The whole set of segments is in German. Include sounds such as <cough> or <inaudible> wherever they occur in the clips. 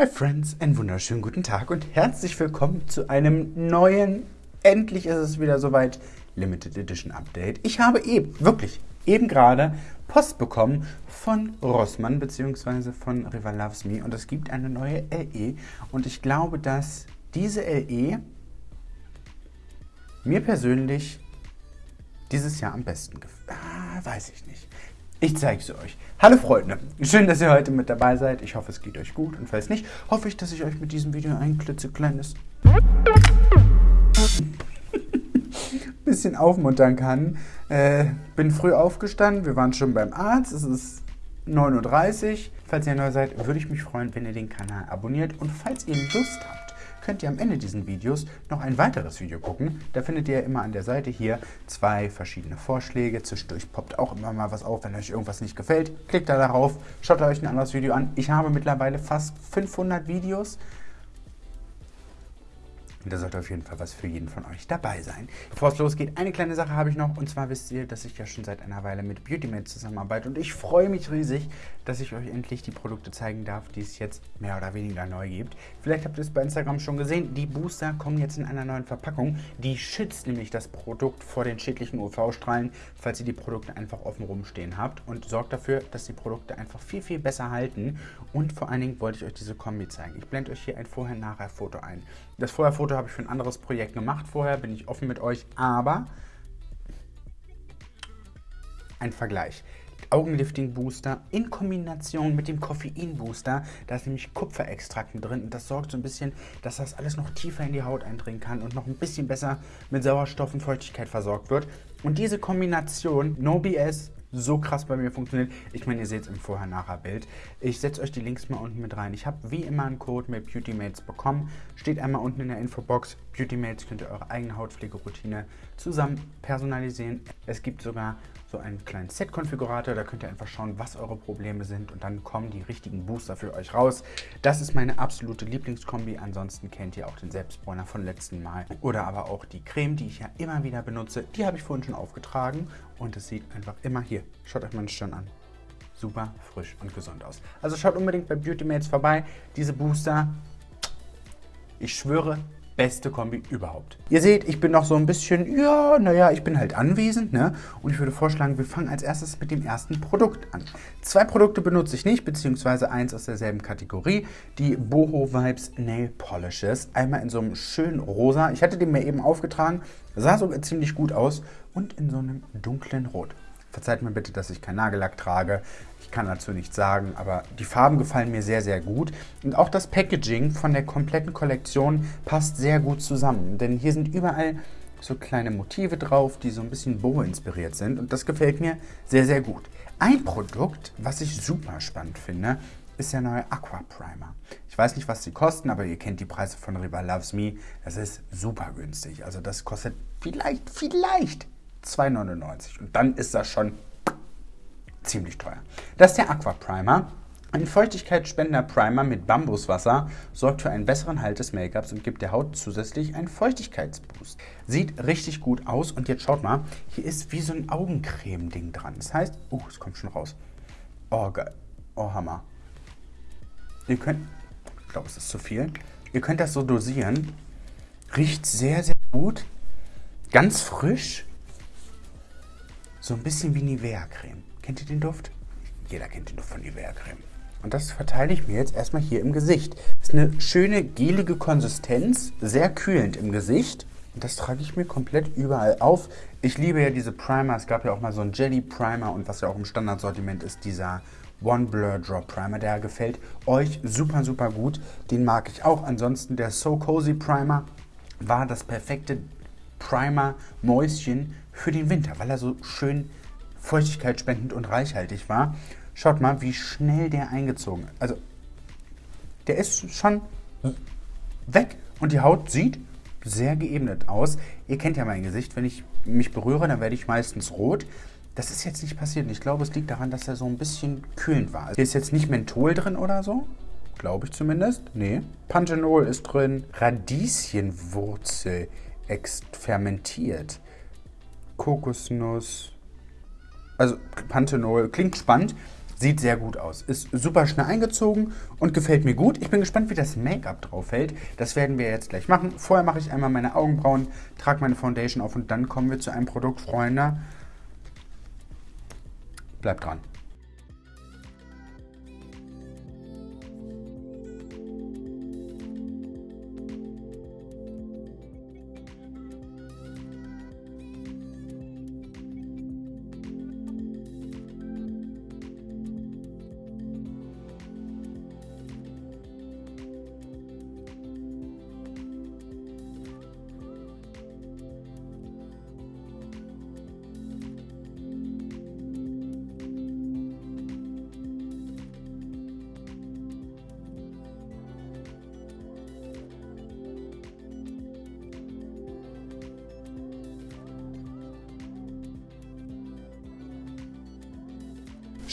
Hi Friends, einen wunderschönen guten Tag und herzlich willkommen zu einem neuen, endlich ist es wieder soweit, Limited Edition Update. Ich habe eben, wirklich, eben gerade Post bekommen von Rossmann bzw. von River Loves Me und es gibt eine neue LE und ich glaube, dass diese LE mir persönlich dieses Jahr am besten gefällt. Ah, weiß ich nicht. Ich zeige es euch. Hallo Freunde, schön, dass ihr heute mit dabei seid. Ich hoffe, es geht euch gut und falls nicht, hoffe ich, dass ich euch mit diesem Video ein klitzekleines <laughs> bisschen aufmuntern kann. Äh, bin früh aufgestanden, wir waren schon beim Arzt, es ist 9.30 Uhr. Falls ihr neu seid, würde ich mich freuen, wenn ihr den Kanal abonniert und falls ihr Lust habt, könnt ihr am Ende dieses Videos noch ein weiteres Video gucken. Da findet ihr immer an der Seite hier zwei verschiedene Vorschläge. Zwischendurch poppt auch immer mal was auf, wenn euch irgendwas nicht gefällt. Klickt da darauf, schaut euch ein anderes Video an. Ich habe mittlerweile fast 500 Videos. Und da sollte auf jeden Fall was für jeden von euch dabei sein. Bevor es losgeht, eine kleine Sache habe ich noch. Und zwar wisst ihr, dass ich ja schon seit einer Weile mit BeautyMate zusammenarbeite. Und ich freue mich riesig, dass ich euch endlich die Produkte zeigen darf, die es jetzt mehr oder weniger neu gibt. Vielleicht habt ihr es bei Instagram schon gesehen. Die Booster kommen jetzt in einer neuen Verpackung. Die schützt nämlich das Produkt vor den schädlichen UV-Strahlen, falls ihr die Produkte einfach offen rumstehen habt. Und sorgt dafür, dass die Produkte einfach viel, viel besser halten. Und vor allen Dingen wollte ich euch diese Kombi zeigen. Ich blende euch hier ein Vorher-Nachher-Foto ein. Das Vorher-Foto habe ich für ein anderes Projekt gemacht vorher, bin ich offen mit euch, aber ein Vergleich. Augenlifting Booster in Kombination mit dem Koffein Booster. Da ist nämlich Kupferextrakt mit drin und das sorgt so ein bisschen, dass das alles noch tiefer in die Haut eindringen kann und noch ein bisschen besser mit Sauerstoff und Feuchtigkeit versorgt wird. Und diese Kombination, no BS, so krass bei mir funktioniert. Ich meine, ihr seht es im Vorher-Nachher-Bild. Ich setze euch die Links mal unten mit rein. Ich habe wie immer einen Code mit Beautymates bekommen. Steht einmal unten in der Infobox. Beautymates könnt ihr eure eigene Hautpflegeroutine zusammen personalisieren. Es gibt sogar so einen kleinen Set-Konfigurator. Da könnt ihr einfach schauen, was eure Probleme sind und dann kommen die richtigen Booster für euch raus. Das ist meine absolute Lieblingskombi. Ansonsten kennt ihr auch den Selbstbräuner von letzten Mal oder aber auch die Creme, die ich ja immer wieder benutze. Die habe ich vorhin schon aufgetragen und es sieht einfach immer hier. Schaut euch meine Stirn an. Super frisch und gesund aus. Also schaut unbedingt bei Beautymates vorbei. Diese Booster, ich schwöre, beste Kombi überhaupt. Ihr seht, ich bin noch so ein bisschen, ja, naja, ich bin halt anwesend, ne? Und ich würde vorschlagen, wir fangen als erstes mit dem ersten Produkt an. Zwei Produkte benutze ich nicht, beziehungsweise eins aus derselben Kategorie, die Boho Vibes Nail Polishes. Einmal in so einem schönen Rosa, ich hatte den mir eben aufgetragen, sah sogar ziemlich gut aus und in so einem dunklen Rot. Verzeiht mir bitte, dass ich kein Nagellack trage. Kann dazu nichts sagen, aber die Farben gefallen mir sehr, sehr gut. Und auch das Packaging von der kompletten Kollektion passt sehr gut zusammen. Denn hier sind überall so kleine Motive drauf, die so ein bisschen Boho inspiriert sind. Und das gefällt mir sehr, sehr gut. Ein Produkt, was ich super spannend finde, ist der neue Aqua Primer. Ich weiß nicht, was sie kosten, aber ihr kennt die Preise von Riva Loves Me. Das ist super günstig. Also das kostet vielleicht, vielleicht 2,99. Und dann ist das schon ziemlich teuer. Das ist der Aqua Primer. Ein feuchtigkeitsspendender Primer mit Bambuswasser sorgt für einen besseren Halt des Make-ups und gibt der Haut zusätzlich einen Feuchtigkeitsboost. Sieht richtig gut aus und jetzt schaut mal, hier ist wie so ein Augencreme-Ding dran. Das heißt, uh, es kommt schon raus. Oh, geil. Oh, Hammer. Ihr könnt, ich glaube, es ist zu viel. Ihr könnt das so dosieren. Riecht sehr, sehr gut. Ganz frisch. So ein bisschen wie Nivea-Creme. Kennt ihr den Duft? Jeder kennt den Duft von Nivea-Creme. Und das verteile ich mir jetzt erstmal hier im Gesicht. Ist eine schöne gelige Konsistenz, sehr kühlend im Gesicht. Und das trage ich mir komplett überall auf. Ich liebe ja diese Primer. Es gab ja auch mal so einen Jelly Primer und was ja auch im Standardsortiment ist, dieser One Blur Drop Primer. Der gefällt euch super, super gut. Den mag ich auch. Ansonsten der So Cozy Primer war das perfekte Primer-Mäuschen für den Winter, weil er so schön feuchtigkeitsspendend und reichhaltig war. Schaut mal, wie schnell der eingezogen ist. Also, der ist schon weg und die Haut sieht sehr geebnet aus. Ihr kennt ja mein Gesicht, wenn ich mich berühre, dann werde ich meistens rot. Das ist jetzt nicht passiert und ich glaube, es liegt daran, dass er so ein bisschen kühlend war. Hier ist jetzt nicht Menthol drin oder so, glaube ich zumindest. Nee. Panthenol ist drin, Radieschenwurzel fermentiert, Kokosnuss, also Panthenol, klingt spannend. Sieht sehr gut aus. Ist super schnell eingezogen und gefällt mir gut. Ich bin gespannt, wie das Make-up drauf fällt. Das werden wir jetzt gleich machen. Vorher mache ich einmal meine Augenbrauen, trage meine Foundation auf und dann kommen wir zu einem Produkt, Freunde. Bleibt dran.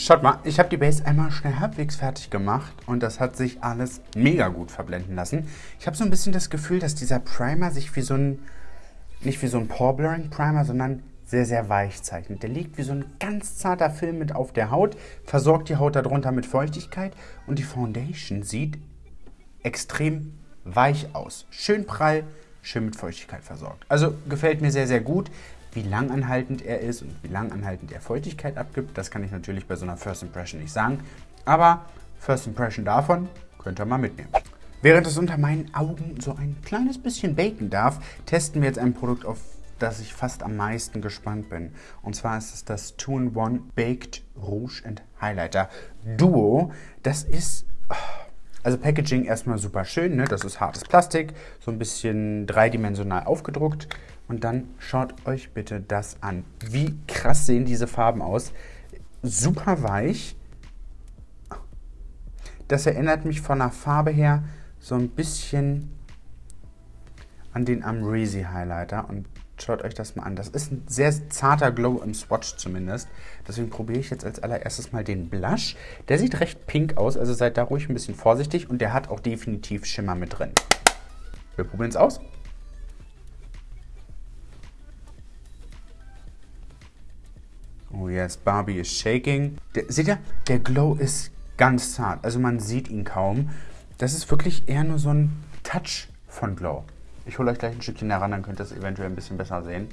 Schaut mal, ich habe die Base einmal schnell halbwegs fertig gemacht und das hat sich alles mega gut verblenden lassen. Ich habe so ein bisschen das Gefühl, dass dieser Primer sich wie so ein, nicht wie so ein Pore Blurring Primer, sondern sehr, sehr weich zeichnet. Der liegt wie so ein ganz zarter Film mit auf der Haut, versorgt die Haut darunter mit Feuchtigkeit und die Foundation sieht extrem weich aus. Schön prall, schön mit Feuchtigkeit versorgt. Also gefällt mir sehr, sehr gut. Wie langanhaltend er ist und wie langanhaltend er Feuchtigkeit abgibt, das kann ich natürlich bei so einer First Impression nicht sagen. Aber First Impression davon könnt ihr mal mitnehmen. Während es unter meinen Augen so ein kleines bisschen baken darf, testen wir jetzt ein Produkt, auf das ich fast am meisten gespannt bin. Und zwar ist es das 2-in-1 Baked Rouge and Highlighter Duo. Das ist... Also Packaging erstmal super schön, ne? das ist hartes Plastik, so ein bisschen dreidimensional aufgedruckt. Und dann schaut euch bitte das an. Wie krass sehen diese Farben aus. Super weich. Das erinnert mich von der Farbe her so ein bisschen an den Amrezy Highlighter. Und schaut euch das mal an. Das ist ein sehr zarter Glow im Swatch zumindest. Deswegen probiere ich jetzt als allererstes mal den Blush. Der sieht recht pink aus, also seid da ruhig ein bisschen vorsichtig. Und der hat auch definitiv Schimmer mit drin. Wir probieren es aus. Oh yes, Barbie is shaking. Der, seht ihr, der Glow ist ganz zart. Also man sieht ihn kaum. Das ist wirklich eher nur so ein Touch von Glow. Ich hole euch gleich ein Stückchen heran, dann könnt ihr es eventuell ein bisschen besser sehen.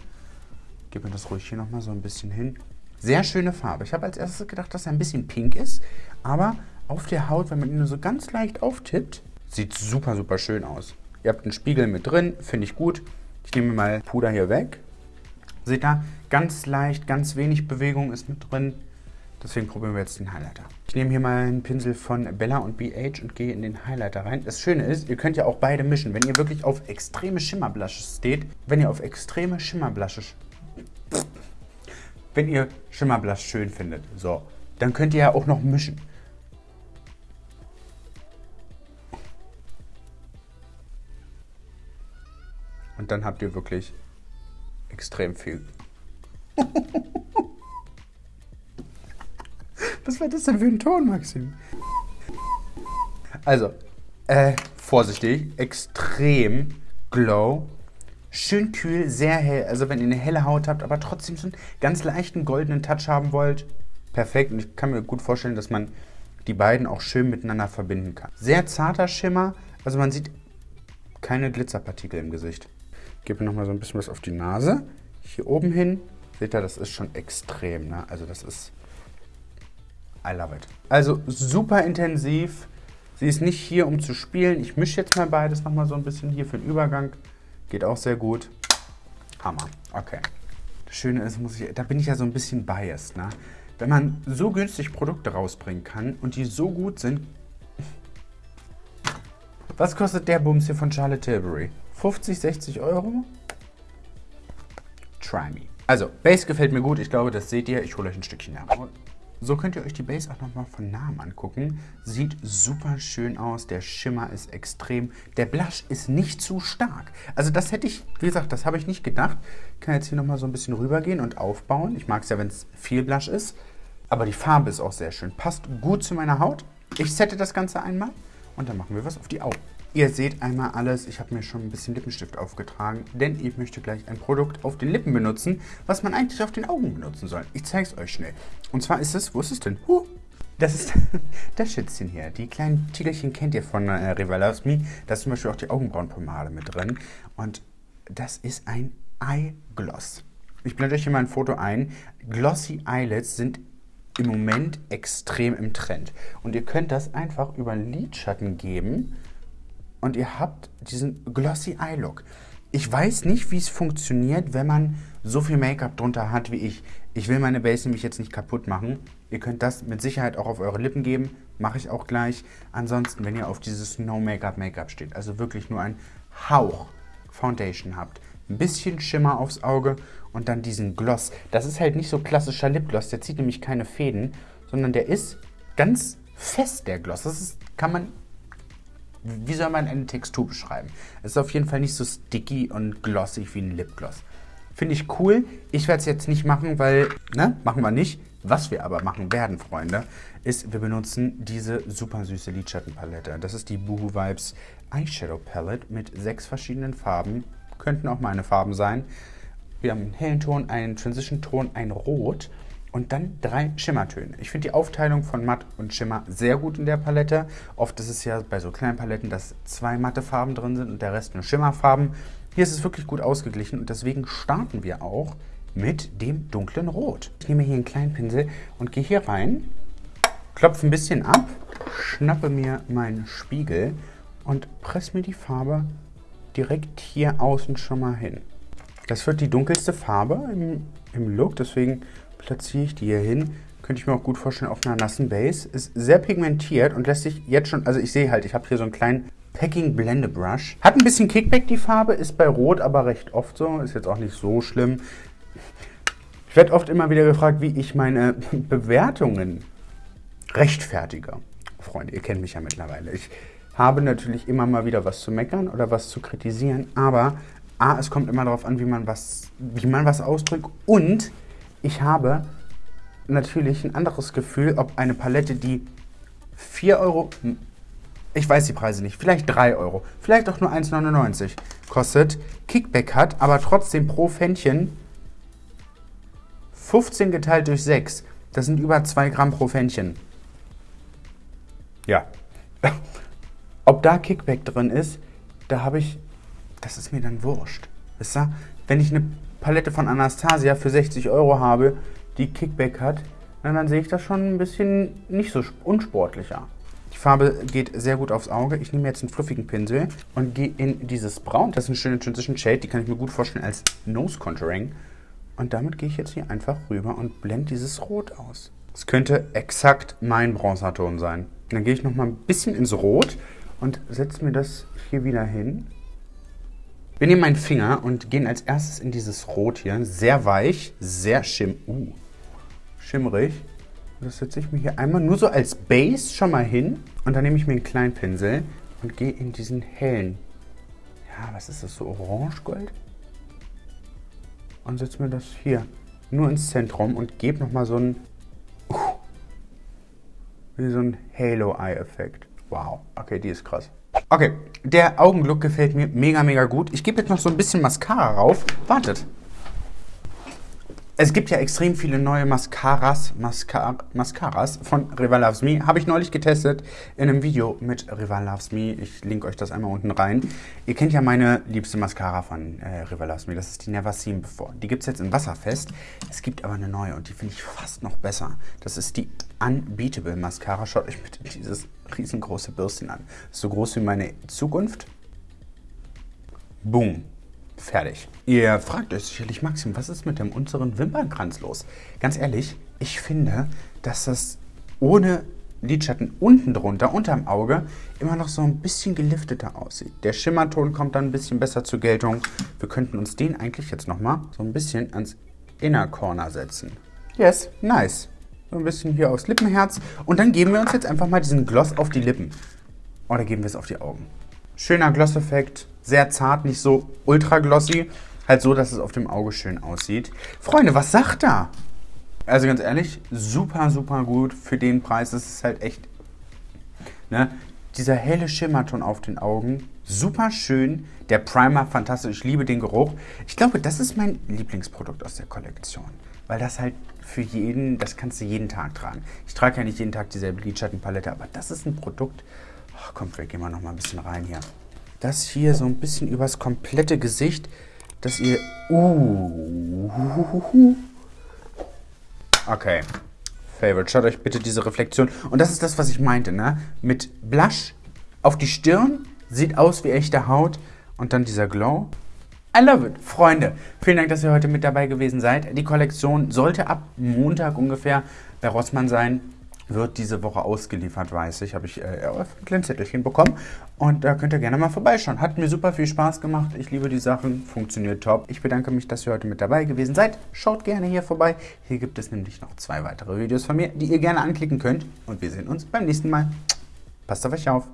Gib mir das ruhig hier nochmal so ein bisschen hin. Sehr schöne Farbe. Ich habe als erstes gedacht, dass er ein bisschen pink ist. Aber auf der Haut, wenn man ihn nur so ganz leicht auftippt, sieht super, super schön aus. Ihr habt einen Spiegel mit drin, finde ich gut. Ich nehme mal Puder hier weg. Seht ihr, ganz leicht, ganz wenig Bewegung ist mit drin. Deswegen probieren wir jetzt den Highlighter. Ich nehme hier mal einen Pinsel von Bella und BH und gehe in den Highlighter rein. Das Schöne ist, ihr könnt ja auch beide mischen. Wenn ihr wirklich auf extreme Schimmerblushes steht, wenn ihr auf extreme Schimmerblushes, wenn ihr Schimmerblush schön findet, so, dann könnt ihr ja auch noch mischen. Und dann habt ihr wirklich extrem viel. <laughs> Was war das denn für ein Ton, Maxim? Also, äh, vorsichtig, extrem glow, schön kühl, sehr hell. Also wenn ihr eine helle Haut habt, aber trotzdem so einen ganz leichten goldenen Touch haben wollt, perfekt. Und ich kann mir gut vorstellen, dass man die beiden auch schön miteinander verbinden kann. Sehr zarter Schimmer, also man sieht keine Glitzerpartikel im Gesicht. Gebe nochmal so ein bisschen was auf die Nase. Hier oben hin, seht ihr, das ist schon extrem. Ne? Also das ist, I love it. Also super intensiv. Sie ist nicht hier, um zu spielen. Ich mische jetzt mal beides nochmal so ein bisschen hier für den Übergang. Geht auch sehr gut. Hammer. Okay. Das Schöne ist, muss ich, da bin ich ja so ein bisschen biased. Ne? Wenn man so günstig Produkte rausbringen kann und die so gut sind. Was kostet der Bums hier von Charlotte Tilbury? 50, 60 Euro? Try me. Also, Base gefällt mir gut. Ich glaube, das seht ihr. Ich hole euch ein Stückchen ab. So könnt ihr euch die Base auch nochmal von nahem angucken. Sieht super schön aus. Der Schimmer ist extrem. Der Blush ist nicht zu stark. Also das hätte ich, wie gesagt, das habe ich nicht gedacht. Ich kann jetzt hier nochmal so ein bisschen rübergehen und aufbauen. Ich mag es ja, wenn es viel Blush ist. Aber die Farbe ist auch sehr schön. Passt gut zu meiner Haut. Ich sette das Ganze einmal und dann machen wir was auf die Augen. Ihr seht einmal alles, ich habe mir schon ein bisschen Lippenstift aufgetragen, denn ich möchte gleich ein Produkt auf den Lippen benutzen, was man eigentlich auf den Augen benutzen soll. Ich zeige es euch schnell. Und zwar ist es, wo ist es denn? Huh, Das ist <laughs> das Schützchen hier. Die kleinen Tiegelchen kennt ihr von äh, Rival Loves Me. Da ist zum Beispiel auch die Augenbrauenpomade mit drin. Und das ist ein Eye Gloss. Ich blende euch hier mal ein Foto ein. Glossy Eyelids sind im Moment extrem im Trend. Und ihr könnt das einfach über Lidschatten geben und ihr habt diesen Glossy Eye Look. Ich weiß nicht, wie es funktioniert, wenn man so viel Make-up drunter hat wie ich. Ich will meine Base nämlich jetzt nicht kaputt machen. Ihr könnt das mit Sicherheit auch auf eure Lippen geben. Mache ich auch gleich. Ansonsten, wenn ihr auf dieses No Make-up Make-up steht, also wirklich nur ein Hauch Foundation habt, ein bisschen Schimmer aufs Auge und dann diesen Gloss. Das ist halt nicht so klassischer Lipgloss, der zieht nämlich keine Fäden, sondern der ist ganz fest, der Gloss. Das ist, kann man, wie soll man eine Textur beschreiben? Es ist auf jeden Fall nicht so sticky und glossy wie ein Lipgloss. Finde ich cool. Ich werde es jetzt nicht machen, weil, ne, machen wir nicht. Was wir aber machen werden, Freunde, ist, wir benutzen diese super süße Lidschattenpalette. Das ist die Boohoo Vibes Eyeshadow Palette mit sechs verschiedenen Farben. Könnten auch meine Farben sein. Wir haben einen hellen Ton, einen Transition-Ton, ein Rot und dann drei Schimmertöne. Ich finde die Aufteilung von Matt und Schimmer sehr gut in der Palette. Oft ist es ja bei so kleinen Paletten, dass zwei matte Farben drin sind und der Rest nur Schimmerfarben. Hier ist es wirklich gut ausgeglichen und deswegen starten wir auch mit dem dunklen Rot. Ich nehme hier einen kleinen Pinsel und gehe hier rein, klopfe ein bisschen ab, schnappe mir meinen Spiegel und presse mir die Farbe direkt hier außen schon mal hin. Das wird die dunkelste Farbe im, im Look, deswegen platziere ich die hier hin. Könnte ich mir auch gut vorstellen auf einer nassen Base. Ist sehr pigmentiert und lässt sich jetzt schon, also ich sehe halt, ich habe hier so einen kleinen Packing Blende Brush. Hat ein bisschen Kickback die Farbe, ist bei Rot aber recht oft so. Ist jetzt auch nicht so schlimm. Ich werde oft immer wieder gefragt, wie ich meine <laughs> Bewertungen rechtfertige. Freunde, ihr kennt mich ja mittlerweile. Ich habe natürlich immer mal wieder was zu meckern oder was zu kritisieren, aber A, es kommt immer darauf an, wie man was, wie man was ausdrückt und ich habe natürlich ein anderes Gefühl, ob eine Palette, die 4 Euro ich weiß die Preise nicht, vielleicht 3 Euro, vielleicht auch nur 1,99 kostet, Kickback hat, aber trotzdem pro Fännchen 15 geteilt durch 6. Das sind über 2 Gramm pro Fännchen. Ja. <laughs> Ob da Kickback drin ist, da habe ich, das ist mir dann wurscht. Wisst ihr? Wenn ich eine Palette von Anastasia für 60 Euro habe, die Kickback hat, dann sehe ich das schon ein bisschen nicht so unsportlicher. Die Farbe geht sehr gut aufs Auge. Ich nehme jetzt einen fluffigen Pinsel und gehe in dieses Braun. Das ist eine schöne Transition Shade, die kann ich mir gut vorstellen als Nose Contouring. Und damit gehe ich jetzt hier einfach rüber und blende dieses Rot aus. Es könnte exakt mein Bronzerton sein. Dann gehe ich nochmal ein bisschen ins Rot und setze mir das hier wieder hin. Wir nehmen meinen Finger und gehen als erstes in dieses Rot hier. Sehr weich, sehr schimm uh, schimmrig. Das setze ich mir hier einmal nur so als Base schon mal hin. Und dann nehme ich mir einen kleinen Pinsel und gehe in diesen hellen. Ja, was ist das? So orange-gold? Und setze mir das hier nur ins Zentrum und gebe nochmal so ein... Uh, wie so ein Halo-Eye-Effekt. Wow, okay, die ist krass. Okay, der Augenlook gefällt mir mega, mega gut. Ich gebe jetzt noch so ein bisschen Mascara rauf. Wartet. Es gibt ja extrem viele neue Mascaras, Mascar Mascaras von Rival Loves Me. Habe ich neulich getestet in einem Video mit Rival Loves Me. Ich link euch das einmal unten rein. Ihr kennt ja meine liebste Mascara von äh, Rival Loves Me. Das ist die Never Seen Before. Die gibt es jetzt in Wasserfest. Es gibt aber eine neue und die finde ich fast noch besser. Das ist die Unbeatable Mascara. Schaut euch bitte dieses riesengroße Bürstchen an. so groß wie meine Zukunft. Boom. Fertig. Ihr fragt euch sicherlich, Maxim, was ist mit dem unteren Wimpernkranz los? Ganz ehrlich, ich finde, dass das ohne Lidschatten unten drunter, unterm Auge, immer noch so ein bisschen gelifteter aussieht. Der Schimmerton kommt dann ein bisschen besser zur Geltung. Wir könnten uns den eigentlich jetzt nochmal so ein bisschen ans Inner Corner setzen. Yes, nice. So ein bisschen hier aufs Lippenherz. Und dann geben wir uns jetzt einfach mal diesen Gloss auf die Lippen. Oder geben wir es auf die Augen. Schöner Gloss-Effekt sehr zart, nicht so ultra glossy. Halt so, dass es auf dem Auge schön aussieht. Freunde, was sagt da? Also ganz ehrlich, super, super gut für den Preis. Das ist halt echt... Ne? Dieser helle Schimmerton auf den Augen, super schön. Der Primer, fantastisch, ich liebe den Geruch. Ich glaube, das ist mein Lieblingsprodukt aus der Kollektion. Weil das halt für jeden, das kannst du jeden Tag tragen. Ich trage ja nicht jeden Tag dieselbe Lidschattenpalette, aber das ist ein Produkt. Ach, komm, wir gehen mal noch mal ein bisschen rein hier. Das hier so ein bisschen übers komplette Gesicht, dass ihr... Uh, okay. Favorite. Schaut euch bitte diese Reflexion. Und das ist das, was ich meinte, ne? Mit Blush auf die Stirn, sieht aus wie echte Haut. Und dann dieser Glow. I love it. Freunde, vielen Dank, dass ihr heute mit dabei gewesen seid. Die Kollektion sollte ab Montag ungefähr bei Rossmann sein. Wird diese Woche ausgeliefert, weiß ich. Habe ich äh, ein kleines Zettelchen bekommen. Und da könnt ihr gerne mal vorbeischauen. Hat mir super viel Spaß gemacht. Ich liebe die Sachen. Funktioniert top. Ich bedanke mich, dass ihr heute mit dabei gewesen seid. Schaut gerne hier vorbei. Hier gibt es nämlich noch zwei weitere Videos von mir, die ihr gerne anklicken könnt. Und wir sehen uns beim nächsten Mal. Passt auf euch auf.